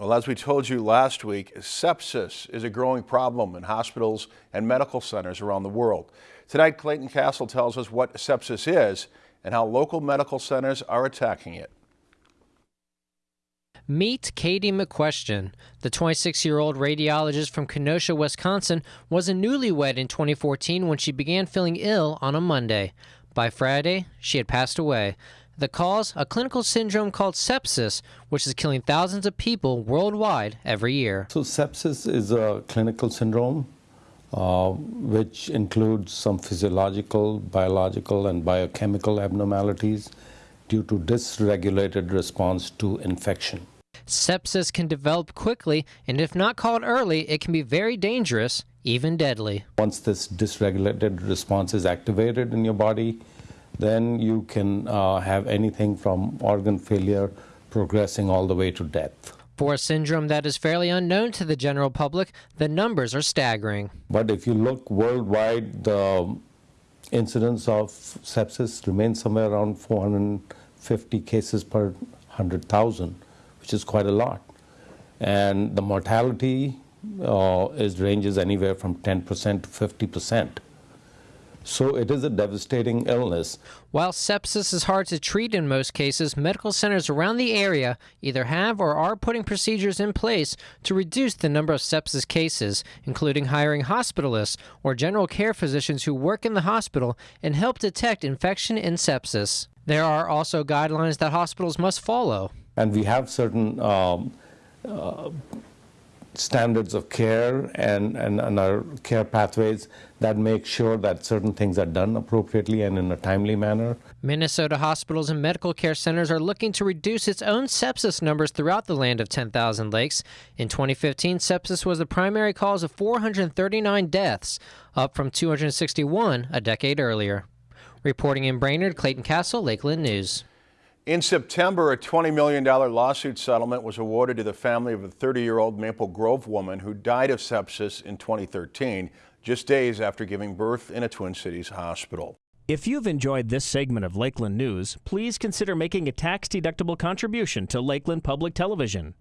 Well, as we told you last week, sepsis is a growing problem in hospitals and medical centers around the world. Tonight, Clayton Castle tells us what sepsis is and how local medical centers are attacking it. Meet Katie McQuestion. The 26 year old radiologist from Kenosha, Wisconsin, was a newlywed in 2014 when she began feeling ill on a Monday. By Friday, she had passed away. The cause? A clinical syndrome called sepsis, which is killing thousands of people worldwide every year. So, sepsis is a clinical syndrome uh, which includes some physiological, biological, and biochemical abnormalities due to dysregulated response to infection. Sepsis can develop quickly, and if not caught early, it can be very dangerous, even deadly. Once this dysregulated response is activated in your body, then you can uh, have anything from organ failure progressing all the way to death. For a syndrome that is fairly unknown to the general public, the numbers are staggering. But if you look worldwide, the incidence of sepsis remains somewhere around 450 cases per 100,000, which is quite a lot. And the mortality uh, is ranges anywhere from 10% to 50 percent. So it is a devastating illness. While sepsis is hard to treat in most cases, medical centers around the area either have or are putting procedures in place to reduce the number of sepsis cases, including hiring hospitalists or general care physicians who work in the hospital and help detect infection and sepsis. There are also guidelines that hospitals must follow. And we have certain um, uh, standards of care and, and, and, our care pathways that make sure that certain things are done appropriately and in a timely manner. Minnesota hospitals and medical care centers are looking to reduce its own sepsis numbers throughout the land of 10,000 lakes. In 2015, sepsis was the primary cause of 439 deaths, up from 261 a decade earlier. Reporting in Brainerd, Clayton Castle, Lakeland News. In September, a $20 million lawsuit settlement was awarded to the family of a 30-year-old Maple Grove woman who died of sepsis in 2013, just days after giving birth in a Twin Cities hospital. If you've enjoyed this segment of Lakeland News, please consider making a tax-deductible contribution to Lakeland Public Television.